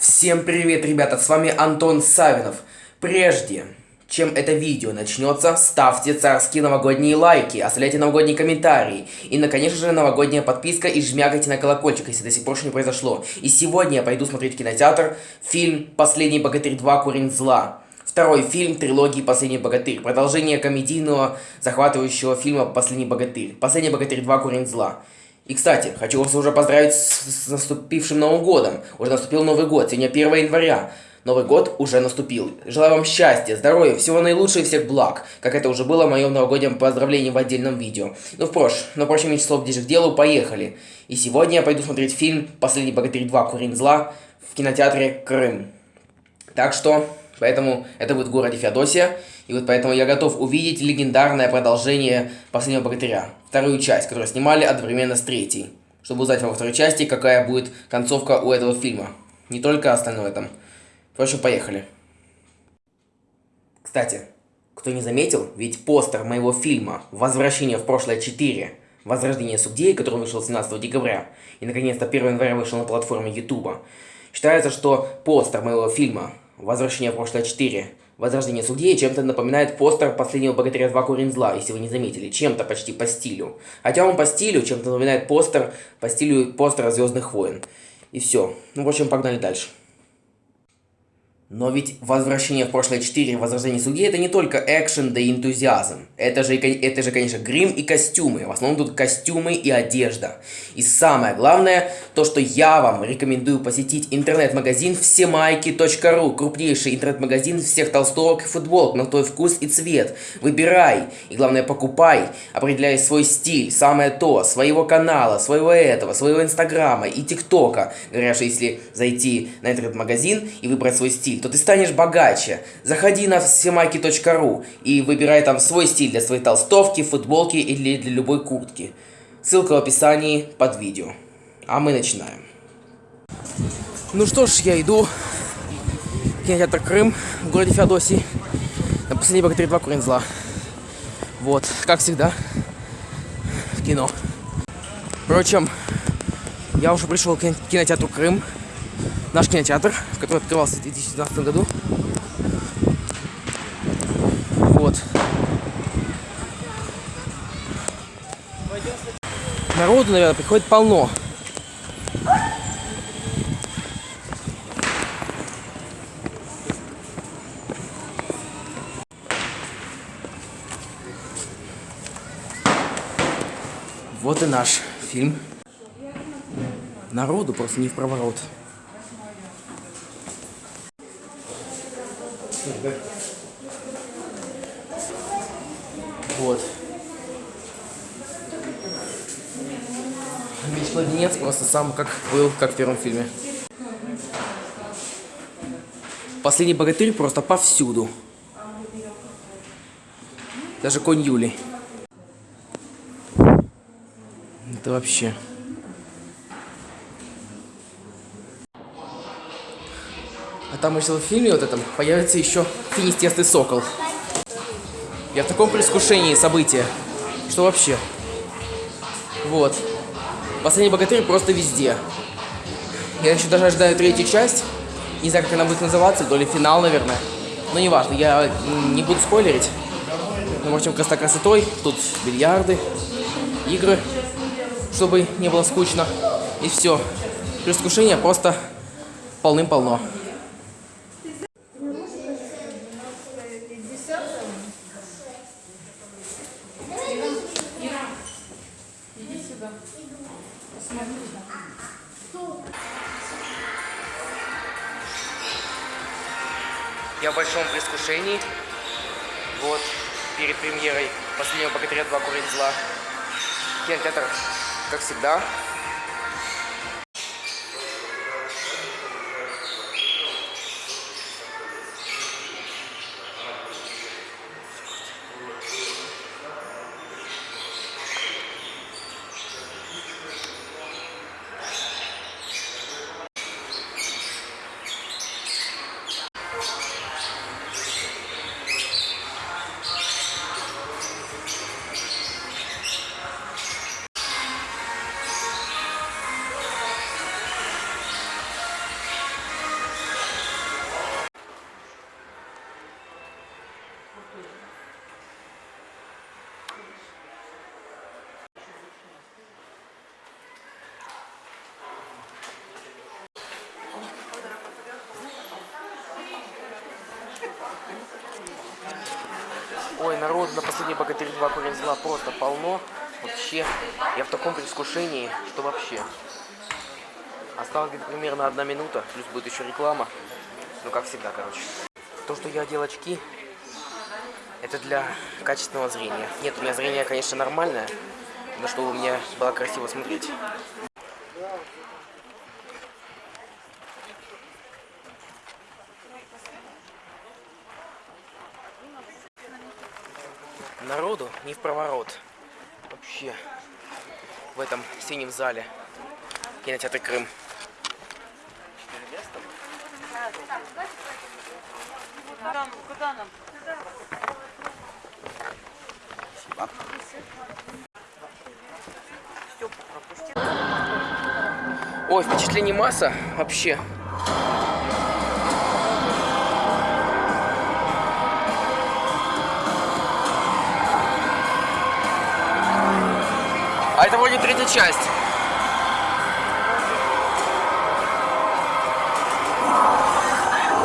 Всем привет, ребята, с вами Антон Савинов. Прежде, чем это видео начнется, ставьте царские новогодние лайки, оставляйте новогодние комментарии. И, конечно же, новогодняя подписка и жмякайте на колокольчик, если до сих пор еще не произошло. И сегодня я пойду смотреть в кинотеатр фильм «Последний богатырь 2. Корень зла». Второй фильм трилогии «Последний богатырь». Продолжение комедийного захватывающего фильма «Последний богатырь». «Последний богатырь 2. Корень зла». И, кстати, хочу вас уже поздравить с, наступившим Новым годом. Уже наступил Новый год, сегодня 1 января. Новый год уже наступил. Желаю вам счастья, здоровья, всего наилучшего и всех благ, как это уже было в моем новогоднем поздравлении в отдельном видео. Ну, впрочем, впрочем, меньше слов ближе к делу, поехали. И сегодня я пойду смотреть фильм «Последний богатырь 2. Курин зла» в кинотеатре Крым. Так что, поэтому это будет в городе Феодосия. И вот поэтому я готов увидеть легендарное продолжение «Последнего богатыря», вторую часть, которую снимали одновременно с третьей, чтобы узнать во второй части, какая будет концовка у этого фильма. Не только остальное там. Впрочем, поехали. Кстати, кто не заметил, ведь постер моего фильма «Возвращение в прошлое 4. Возрождение Субдеи», который вышел 17 декабря, и наконец-то 1 января вышел на платформе YouTube, считается, что постер моего фильма «Возвращение в прошлое 4. Возрождение Судьи чем-то напоминает постер последнего богатыря 2 Корень Зла, если вы не заметили, чем-то почти по стилю. Хотя он по стилю чем-то напоминает постер по стилю постера Звездных войн. И все. Ну, в общем, погнали дальше. Но ведь «Возвращение в прошлое 4. Возрождение судьи» это не только экшен да энтузиазм. Это же, это же, конечно, грим и костюмы. В основном тут костюмы и одежда. И самое главное, то, что я вам рекомендую посетить интернет-магазин всемайки.ру. Крупнейший интернет-магазин всех толстовок и футболок на твой вкус и цвет. Выбирай. И главное, покупай. Определяй свой стиль, самое то, своего канала, своего этого, своего инстаграма и тиктока. Говоря, что если зайти на интернет-магазин и выбрать свой стиль, то ты станешь богаче. Заходи на всемайки.ру и выбирай там свой стиль для своей толстовки, футболки или для любой куртки. Ссылка в описании под видео. А мы начинаем. Ну что ж, я иду кинотеатр Крым в городе Феодосии на последний богатырь 2 Корень зла. Вот, как всегда, в кино. Впрочем, я уже пришел к кинотеатру Крым наш кинотеатр, который открывался в 2012 году. Вот. Народу, наверное, приходит полно. Вот и наш фильм. Народу просто не в проворот. Вот. Меч Младенец просто сам как был, как в первом фильме. Последний богатырь просто повсюду. Даже конь Юли. Это вообще... там еще в фильме вот этом появится еще финистестый сокол. Я в таком предвкушении события, что вообще. Вот. Последний богатырь просто везде. Я еще даже ожидаю третью часть. Не знаю, как она будет называться, то ли финал, наверное. Но неважно, я не буду спойлерить. Ну, в общем, красота красотой. Тут бильярды, игры, чтобы не было скучно. И все. Предвкушение просто полным-полно. Богатыря 2 Курить зла. Кинотеатр, как всегда, Ой, народ на последний богатырь 2 корень зла просто полно. Вообще, я в таком предвкушении, что вообще. Осталось где-то примерно одна минута, плюс будет еще реклама. Ну, как всегда, короче. То, что я одел очки, это для качественного зрения. Нет, у меня зрение, конечно, нормальное, но чтобы мне было красиво смотреть. Народу не в проворот. Вообще. В этом синем зале. Кинотеатр Крым. Куда, куда нам? Ой, впечатлений масса вообще. Это вроде третья часть.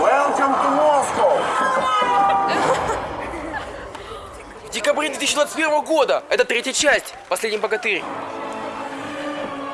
Welcome to Moscow! В декабре 2021 года. Это третья часть. Последний богатырь.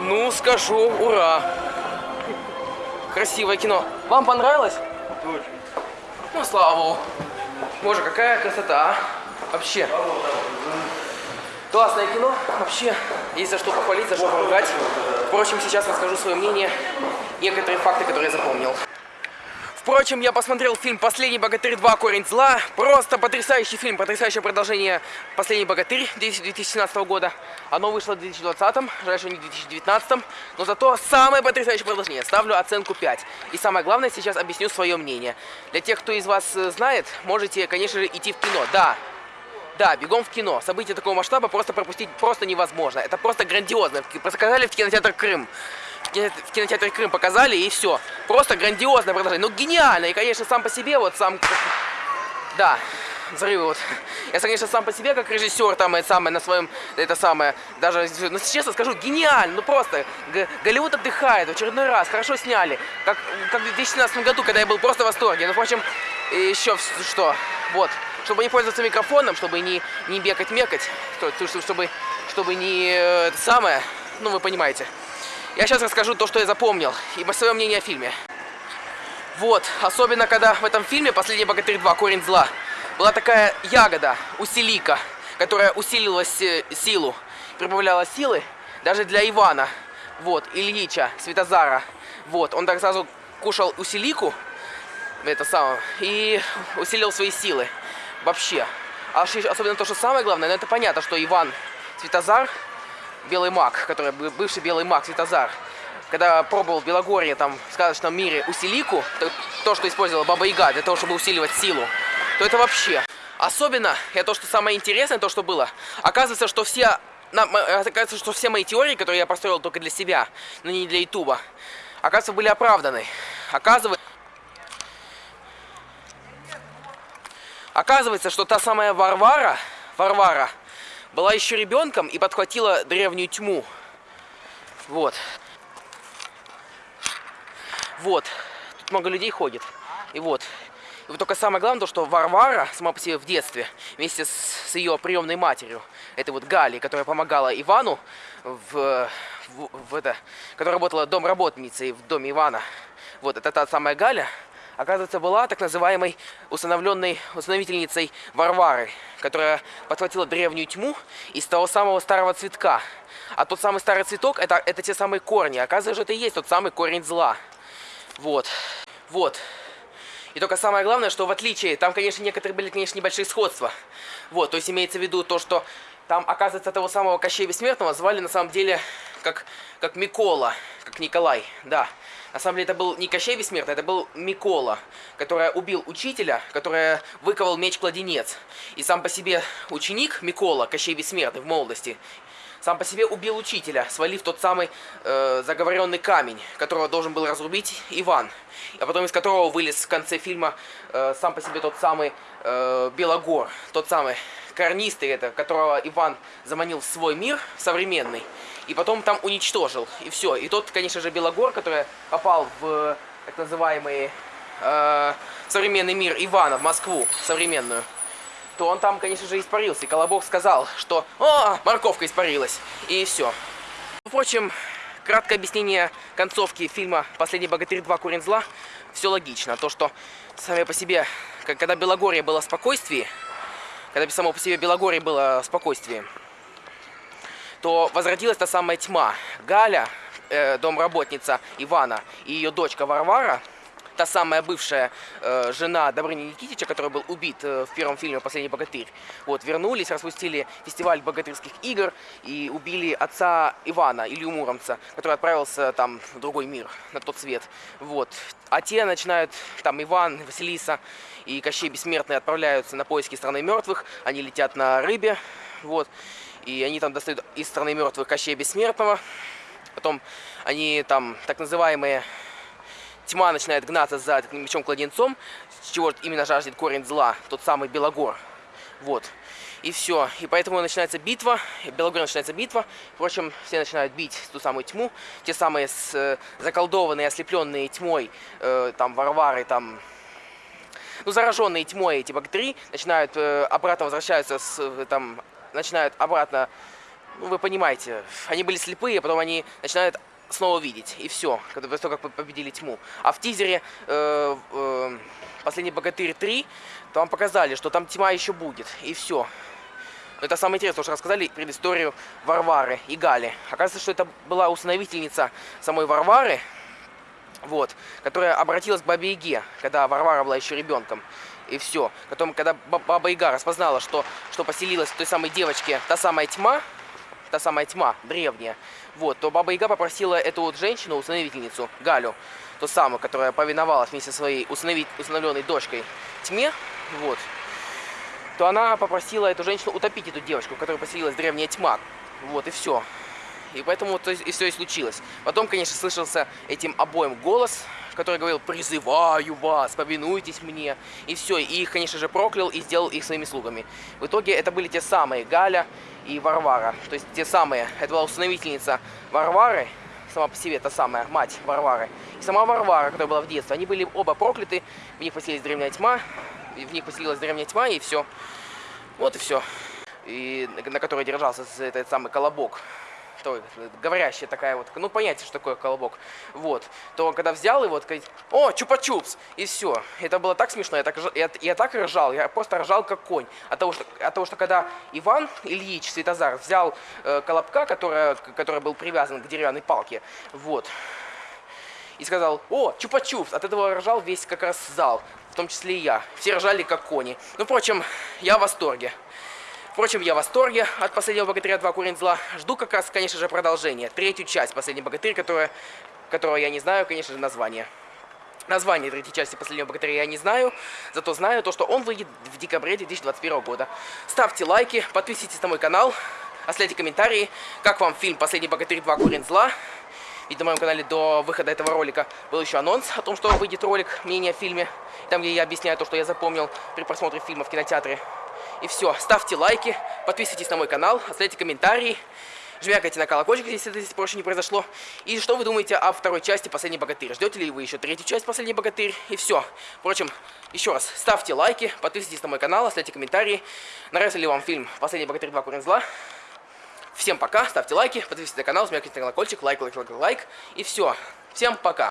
Ну, скажу, ура. Красивое кино. Вам понравилось? Очень. Ну, слава богу. Боже, какая красота, а? Вообще. Классное кино. Вообще, есть за что похвалить, за что поругать. Впрочем, сейчас расскажу свое мнение. Некоторые факты, которые я запомнил. Впрочем, я посмотрел фильм «Последний богатырь 2. Корень зла». Просто потрясающий фильм, потрясающее продолжение «Последний богатырь» 2017 года. Оно вышло в 2020, жаль, что не в 2019, но зато самое потрясающее продолжение. Ставлю оценку 5. И самое главное, сейчас объясню свое мнение. Для тех, кто из вас э, знает, можете, конечно же, идти в кино. Да, да, бегом в кино. События такого масштаба просто пропустить просто невозможно. Это просто грандиозно. Показали в кинотеатр Крым. В кино- В кинотеатре Крым показали и все. Просто грандиозное продолжение. Ну гениально. И, конечно, сам по себе вот сам... Да, взрывы вот. Я, конечно, сам по себе, как режиссер, там, это самое, на своем, это самое, даже, ну, честно скажу, гениально, ну, просто, Г- Голливуд отдыхает, в очередной раз, хорошо сняли, как, как в 2017 году, когда я был просто в восторге, ну, впрочем, еще что, вот, чтобы не пользоваться микрофоном, чтобы не, не бегать-мекать, что- то, что- чтобы, чтобы не, э, это самое, ну, вы понимаете. Я сейчас расскажу то, что я запомнил, и свое мнение о фильме. Вот, особенно когда в этом фильме «Последний богатырь 2. Корень зла» была такая ягода, усилика, которая усилила си- силу, прибавляла силы даже для Ивана, вот, Ильича, Светозара. Вот, он так сразу кушал усилику, это самое, и усилил свои силы вообще. А особенно то, что самое главное, ну это понятно, что Иван Светозар, белый маг, который бы- бывший белый маг Светозар, когда пробовал в Белогорье, там, в сказочном мире, усилику, то, то, что использовала Баба Яга для того, чтобы усиливать силу, то это вообще. Особенно, это то, что самое интересное, то, что было. Оказывается, что все... оказывается, что все мои теории, которые я построил только для себя, но не для Ютуба, оказывается, были оправданы. Оказывается... Оказывается, что та самая Варвара, Варвара, была еще ребенком и подхватила древнюю тьму. Вот. Вот. Тут много людей ходит. И вот. И вот только самое главное, то, что Варвара сама по себе в детстве, вместе с, с ее приемной матерью, это вот Гали, которая помогала Ивану в, в, в это, которая работала домработницей в доме Ивана. Вот, это та самая Галя, оказывается, была так называемой установленной установительницей Варвары, которая подхватила древнюю тьму из того самого старого цветка. А тот самый старый цветок это, это те самые корни. Оказывается, это и есть тот самый корень зла. Вот. Вот. И только самое главное, что в отличие, там, конечно, некоторые были, конечно, небольшие сходства. Вот, то есть имеется в виду то, что там, оказывается, того самого Кощея Бессмертного звали на самом деле как, как Микола, как Николай, да. На самом деле это был не Кощей Бессмертный, это был Микола, который убил учителя, который выковал меч-кладенец. И сам по себе ученик Микола, Кощей Бессмертный в молодости, сам по себе убил учителя, свалив тот самый э, заговоренный камень, которого должен был разрубить Иван. А потом из которого вылез в конце фильма э, сам по себе тот самый э, Белогор, тот самый карнистый, это, которого Иван заманил в свой мир современный, и потом там уничтожил, и все. И тот, конечно же, Белогор, который попал в так называемый э, современный мир Ивана, в Москву современную, то он там, конечно же, испарился. И Колобок сказал, что «О, морковка испарилась!» И все. Впрочем, краткое объяснение концовки фильма «Последний богатырь 2. Корень зла» все логично. То, что сами по себе, когда Белогорье было в спокойствии, когда само по себе Белогорье было в спокойствии, то возродилась та самая тьма. Галя, э, домработница Ивана и ее дочка Варвара – та самая бывшая э, жена Добрыни Никитича, который был убит э, в первом фильме «Последний богатырь». Вот, вернулись, распустили фестиваль богатырских игр и убили отца Ивана, Илью Муромца, который отправился там в другой мир, на тот свет. Вот. А те начинают, там Иван, Василиса и Кощей Бессмертный отправляются на поиски страны мертвых, они летят на рыбе, вот, и они там достают из страны мертвых Кощея Бессмертного, потом они там так называемые тьма начинает гнаться за мечом-кладенцом, чего именно жаждет корень зла, тот самый Белогор. Вот. И все. И поэтому начинается битва, Белогор начинается битва. Впрочем, все начинают бить ту самую тьму. Те самые с, э, заколдованные, ослепленные тьмой, э, там, Варвары, там, ну, зараженные тьмой эти бактерии начинают э, обратно возвращаются, с, э, там, начинают обратно, ну, вы понимаете, они были слепые, а потом они начинают снова видеть. И все, после того, как победили тьму. А в тизере э, э, «Последний богатырь 3» там показали, что там тьма еще будет. И все. это самое интересное, что рассказали предысторию Варвары и Гали. Оказывается, что это была установительница самой Варвары, вот, которая обратилась к Бабе Яге, когда Варвара была еще ребенком. И все. Потом, когда Баба Яга распознала, что, что поселилась в той самой девочке та самая тьма, та самая тьма древняя, вот, то Баба Яга попросила эту вот женщину, установительницу, Галю, ту самую, которая повиновалась вместе со своей установить, установленной дочкой тьме, вот, то она попросила эту женщину утопить эту девочку, в которой поселилась древняя тьма. Вот, и все. И поэтому то и все и случилось. Потом, конечно, слышался этим обоим голос, который говорил «призываю вас, повинуйтесь мне». И все, и их, конечно же, проклял и сделал их своими слугами. В итоге это были те самые Галя и Варвара. То есть те самые, это была установительница Варвары, сама по себе та самая мать Варвары. И сама Варвара, которая была в детстве. Они были оба прокляты, в них поселилась древняя тьма, в них поселилась древняя тьма, и все. Вот и все. И на которой держался этот самый колобок то, говорящая такая вот, ну, понятие, что такое колобок, вот, то когда взял его, вот, о, чупа-чупс, и все. Это было так смешно, я так, я, я так ржал, я просто ржал как конь. От того, что, от того, что когда Иван Ильич Светозар взял э, колобка, который, который был привязан к деревянной палке, вот, и сказал, о, чупа-чупс, от этого ржал весь как раз зал, в том числе и я. Все ржали как кони. Ну, впрочем, я в восторге. Впрочем, я в восторге от «Последнего богатыря 2. Корень зла». Жду как раз, конечно же, продолжение. Третью часть «Последний богатырь», которая, которого я не знаю, конечно же, название. Название третьей части «Последнего богатыря» я не знаю, зато знаю то, что он выйдет в декабре 2021 года. Ставьте лайки, подписывайтесь на мой канал, оставляйте комментарии, как вам фильм «Последний богатырь 2. Корень зла». Ведь на моем канале до выхода этого ролика был еще анонс о том, что выйдет ролик мнение о фильме, там, где я объясняю то, что я запомнил при просмотре фильма в кинотеатре. И все, ставьте лайки, подписывайтесь на мой канал, оставляйте комментарии, жмякайте на колокольчик, если это больше не произошло. И что вы думаете о второй части «Последний богатырь»? Ждете ли вы еще третью часть «Последний богатырь»? И все. Впрочем, еще раз, ставьте лайки, подписывайтесь на мой канал, оставляйте комментарии. Нравится ли вам фильм «Последний богатырь 2. Корень зла»? Всем пока, ставьте лайки, подписывайтесь на канал, жмякайте на колокольчик, лайк, лайк, лайк, лайк. И все. Всем пока.